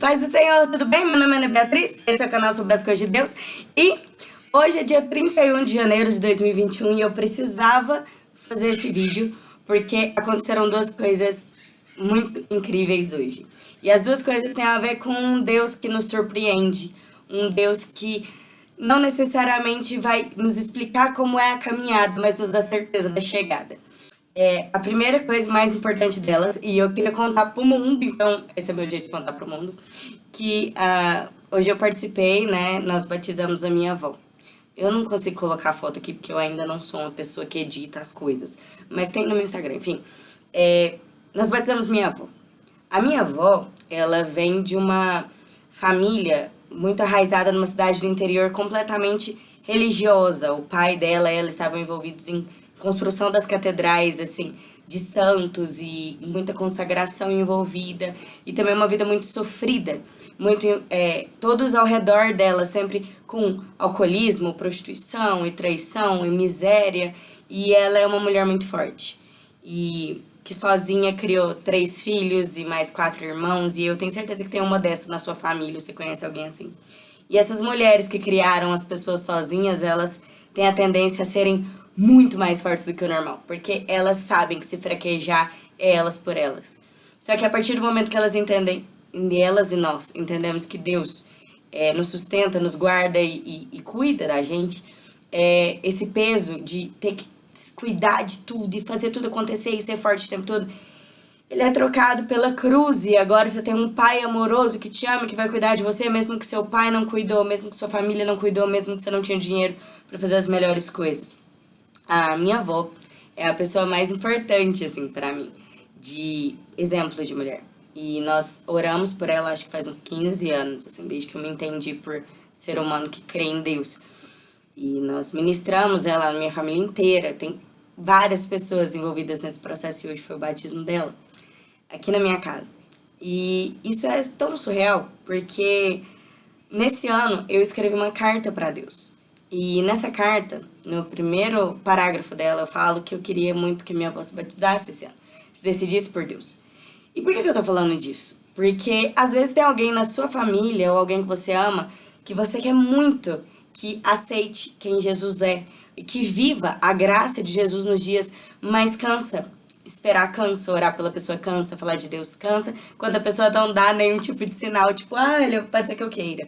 Paz do Senhor, tudo bem? Meu nome é Ana Beatriz, esse é o canal sobre as coisas de Deus e hoje é dia 31 de janeiro de 2021 e eu precisava fazer esse vídeo porque aconteceram duas coisas muito incríveis hoje. E as duas coisas têm a ver com um Deus que nos surpreende, um Deus que não necessariamente vai nos explicar como é a caminhada, mas nos dá certeza da chegada. É, a primeira coisa mais importante delas, e eu queria contar pro mundo, então esse é meu jeito de contar pro mundo, que uh, hoje eu participei, né, nós batizamos a minha avó. Eu não consigo colocar a foto aqui porque eu ainda não sou uma pessoa que edita as coisas, mas tem no meu Instagram, enfim. É, nós batizamos minha avó. A minha avó, ela vem de uma família muito arraizada numa cidade do interior completamente religiosa. O pai dela e ela estavam envolvidos em construção das catedrais, assim, de santos e muita consagração envolvida e também uma vida muito sofrida, muito é, todos ao redor dela sempre com alcoolismo, prostituição e traição e miséria e ela é uma mulher muito forte e que sozinha criou três filhos e mais quatro irmãos e eu tenho certeza que tem uma dessas na sua família, você conhece alguém assim. E essas mulheres que criaram as pessoas sozinhas, elas têm a tendência a serem muito mais fortes do que o normal, porque elas sabem que se fraquejar é elas por elas. Só que a partir do momento que elas entendem, elas e nós entendemos que Deus é, nos sustenta, nos guarda e, e, e cuida da gente, é, esse peso de ter que cuidar de tudo e fazer tudo acontecer e ser forte o tempo todo, ele é trocado pela cruz e agora você tem um pai amoroso que te ama, que vai cuidar de você, mesmo que seu pai não cuidou, mesmo que sua família não cuidou, mesmo que você não tinha dinheiro para fazer as melhores coisas a minha avó é a pessoa mais importante, assim, para mim, de exemplo de mulher. E nós oramos por ela, acho que faz uns 15 anos, assim, desde que eu me entendi por ser humano que crê em Deus. E nós ministramos ela, a minha família inteira, tem várias pessoas envolvidas nesse processo e hoje foi o batismo dela, aqui na minha casa. E isso é tão surreal, porque nesse ano eu escrevi uma carta para Deus. E nessa carta, no primeiro parágrafo dela, eu falo que eu queria muito que minha avó se batizasse esse ano, se decidisse por Deus. E por que, que eu tô falando disso? Porque às vezes tem alguém na sua família ou alguém que você ama que você quer muito que aceite quem Jesus é e que viva a graça de Jesus nos dias, mas cansa. Esperar cansa, orar pela pessoa cansa, falar de Deus cansa, quando a pessoa não dá nenhum tipo de sinal, tipo, ah, pode ser que eu queira.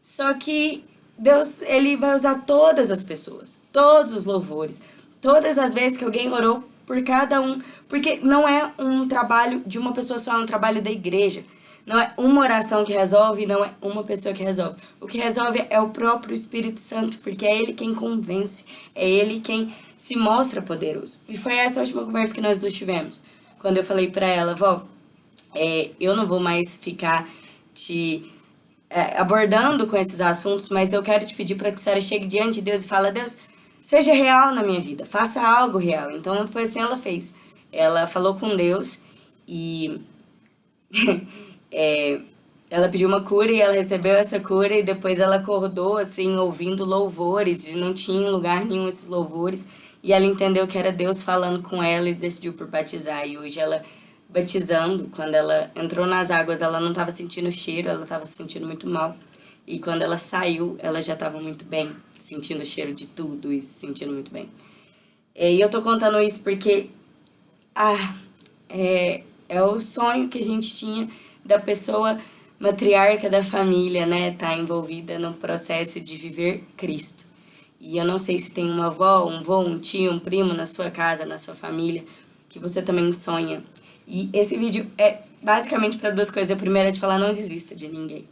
Só que Deus, ele vai usar todas as pessoas, todos os louvores, todas as vezes que alguém orou por cada um, porque não é um trabalho de uma pessoa só, é um trabalho da igreja. Não é uma oração que resolve, não é uma pessoa que resolve. O que resolve é o próprio Espírito Santo, porque é ele quem convence, é ele quem se mostra poderoso. E foi essa a última conversa que nós dois tivemos. Quando eu falei pra ela, vó, é, eu não vou mais ficar te é, abordando com esses assuntos, mas eu quero te pedir para que a senhora chegue diante de Deus e fale, Deus, seja real na minha vida, faça algo real. Então foi assim ela fez. Ela falou com Deus e é, ela pediu uma cura e ela recebeu essa cura e depois ela acordou assim, ouvindo louvores, e não tinha lugar nenhum esses louvores. E ela entendeu que era Deus falando com ela e decidiu por batizar. E hoje ela batizando, quando ela entrou nas águas, ela não estava sentindo cheiro, ela estava se sentindo muito mal. E quando ela saiu, ela já estava muito bem, sentindo o cheiro de tudo e se sentindo muito bem. E eu tô contando isso porque ah, é, é o sonho que a gente tinha da pessoa matriarca da família, né? Tá envolvida no processo de viver Cristo. E eu não sei se tem uma avó, um avô, um tio, um primo na sua casa, na sua família, que você também sonha e esse vídeo é basicamente para duas coisas. A primeira é de falar, não desista de ninguém.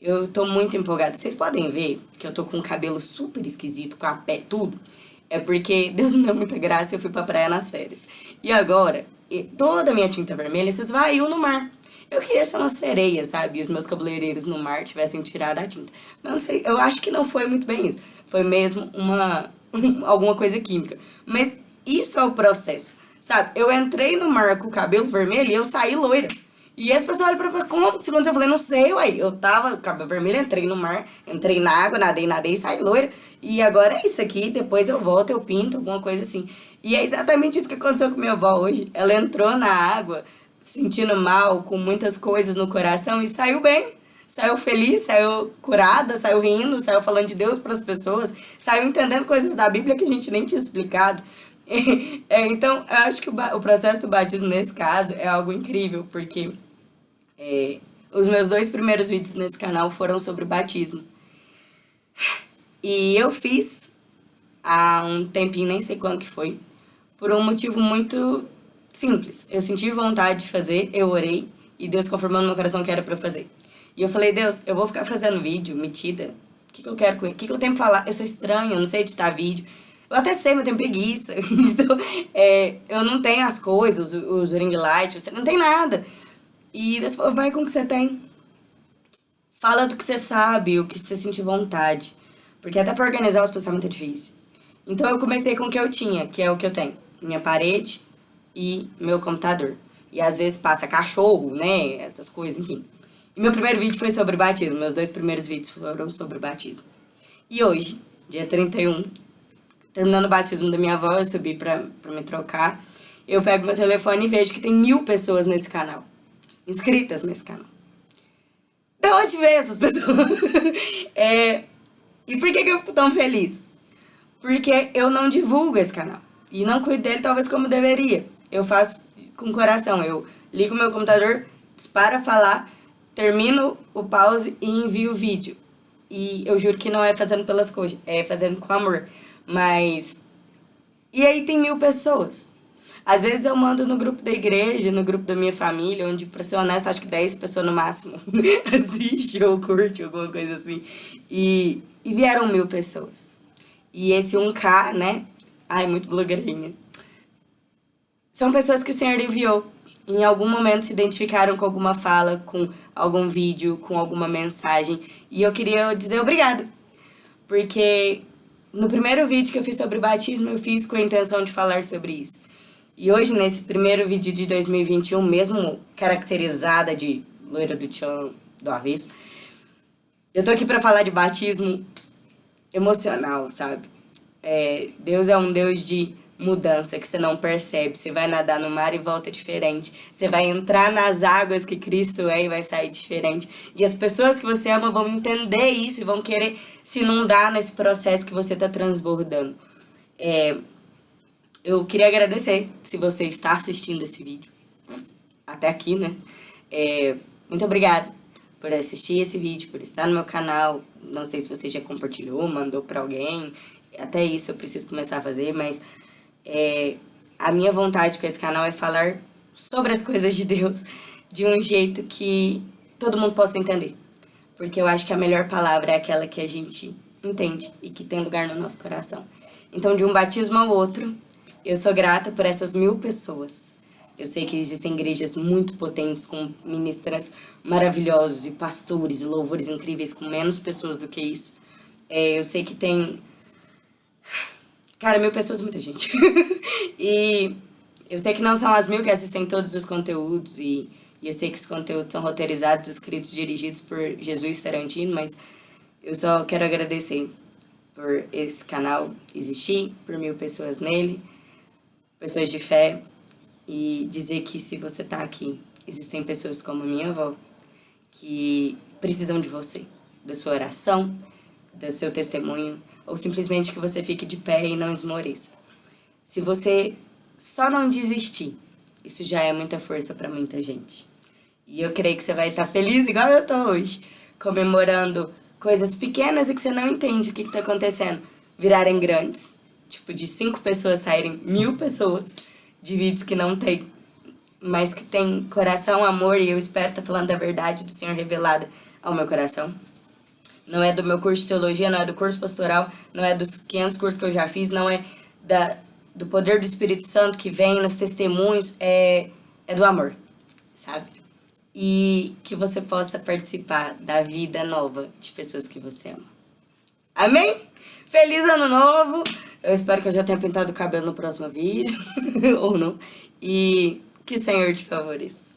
Eu tô muito empolgada. Vocês podem ver que eu tô com um cabelo super esquisito, com a pé, tudo. É porque Deus me deu muita graça e eu fui pra praia nas férias. E agora, toda a minha tinta vermelha se esvaiu no mar. Eu queria ser uma sereia, sabe? E os meus cabeleireiros no mar tivessem tirado a tinta. Mas não sei, eu acho que não foi muito bem isso. Foi mesmo uma alguma coisa química. Mas isso é o processo. Sabe? Eu entrei no mar com o cabelo vermelho e eu saí loira. E as pessoas olham pra mim, como? Segundo eu falei, não sei, uai. Eu tava cabelo vermelho, entrei no mar, entrei na água, nadei, nadei saí loira. E agora é isso aqui, depois eu volto, eu pinto, alguma coisa assim. E é exatamente isso que aconteceu com minha avó hoje. Ela entrou na água, se sentindo mal, com muitas coisas no coração e saiu bem. Saiu feliz, saiu curada, saiu rindo, saiu falando de Deus para as pessoas, saiu entendendo coisas da Bíblia que a gente nem tinha explicado. É, então, eu acho que o, o, processo do batismo nesse caso é algo incrível, porque é, os meus dois primeiros vídeos nesse canal foram sobre batismo. E eu fiz há um tempinho, nem sei quando que foi, por um motivo muito simples. Eu senti vontade de fazer, eu orei, e Deus confirmou no meu coração que era pra eu fazer. E eu falei, Deus, eu vou ficar fazendo vídeo, metida, o que, que eu quero com ele? O que, que eu tenho que falar? Eu sou estranha, eu não sei editar vídeo. Eu até sei, mas eu tenho preguiça. então, é, eu não tenho as coisas, os, os ring lights, não tem nada. E Deus falou, vai com o que você tem. Fala do que você sabe, o que você sentir vontade. Porque até pra organizar os pensamentos é difícil. Então eu comecei com o que eu tinha, que é o que eu tenho. Minha parede e meu computador. E às vezes passa cachorro, né? Essas coisas, enfim. E meu primeiro vídeo foi sobre batismo. Meus dois primeiros vídeos foram sobre batismo. E hoje, dia 31, terminando o batismo da minha avó, eu subi pra, pra me trocar. Eu pego meu telefone e vejo que tem mil pessoas nesse canal. Inscritas nesse canal. Da onde veio essas pessoas? é, e por que, que eu fico tão feliz? Porque eu não divulgo esse canal. E não cuido dele talvez como deveria. Eu faço com coração. Eu ligo meu computador, dispara falar, termino o pause e envio o vídeo. E eu juro que não é fazendo pelas coisas, é fazendo com amor. Mas... E aí tem mil pessoas. Às vezes eu mando no grupo da igreja, no grupo da minha família, onde, pra ser honesta, acho que 10 pessoas no máximo assiste ou curte, alguma coisa assim. E, e vieram mil pessoas. E esse 1K, né? Ai, muito blogueirinha. São pessoas que o Senhor enviou. Em algum momento se identificaram com alguma fala, com algum vídeo, com alguma mensagem. E eu queria dizer obrigada. Porque no primeiro vídeo que eu fiz sobre batismo, eu fiz com a intenção de falar sobre isso. E hoje, nesse primeiro vídeo de 2021, mesmo caracterizada de loira do tchan do avesso, eu tô aqui pra falar de batismo emocional, sabe? É, Deus é um Deus de mudança que você não percebe. Você vai nadar no mar e volta diferente. Você vai entrar nas águas que Cristo é e vai sair diferente. E as pessoas que você ama vão entender isso e vão querer se inundar nesse processo que você está transbordando. É, eu queria agradecer se você está assistindo esse vídeo. Até aqui, né? É, muito obrigada por assistir esse vídeo, por estar no meu canal. Não sei se você já compartilhou, mandou para alguém. Até isso eu preciso começar a fazer, mas é, a minha vontade com esse canal é falar sobre as coisas de Deus de um jeito que todo mundo possa entender. Porque eu acho que a melhor palavra é aquela que a gente entende e que tem lugar no nosso coração. Então, de um batismo ao outro, eu sou grata por essas mil pessoas. Eu sei que existem igrejas muito potentes, com ministras maravilhosos e pastores e louvores incríveis, com menos pessoas do que isso. É, eu sei que tem Cara, mil pessoas é muita gente. e eu sei que não são as mil que assistem todos os conteúdos e, e eu sei que os conteúdos são roteirizados, escritos, dirigidos por Jesus Tarantino, mas eu só quero agradecer por esse canal existir, por mil pessoas nele, pessoas de fé, e dizer que se você tá aqui, existem pessoas como minha avó, que precisam de você, da sua oração, do seu testemunho, ou simplesmente que você fique de pé e não esmoreça. Se você só não desistir, isso já é muita força para muita gente. E eu creio que você vai estar feliz igual eu tô hoje, comemorando coisas pequenas e que você não entende o que está acontecendo, virarem grandes. Tipo, de cinco pessoas saírem mil pessoas de vídeos que não tem, mas que tem coração, amor, e eu espero estar falando da verdade do Senhor revelada ao meu coração não é do meu curso de teologia, não é do curso pastoral, não é dos 500 cursos que eu já fiz, não é da, do poder do Espírito Santo que vem nos testemunhos, é, é do amor, sabe? E que você possa participar da vida nova de pessoas que você ama. Amém? Feliz ano novo! Eu espero que eu já tenha pintado o cabelo no próximo vídeo, ou não. E que o Senhor te favoreça.